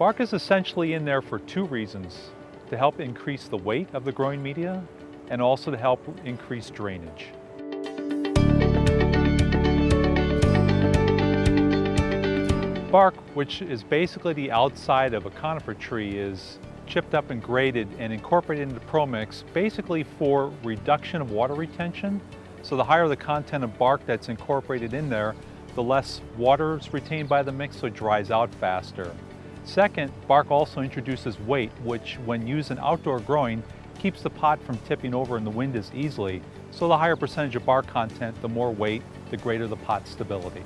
Bark is essentially in there for two reasons. To help increase the weight of the growing media and also to help increase drainage. Bark, which is basically the outside of a conifer tree, is chipped up and graded and incorporated into ProMix basically for reduction of water retention. So the higher the content of bark that's incorporated in there, the less water is retained by the mix so it dries out faster. Second, bark also introduces weight, which when used in outdoor growing, keeps the pot from tipping over in the wind as easily. So the higher percentage of bark content, the more weight, the greater the pot stability.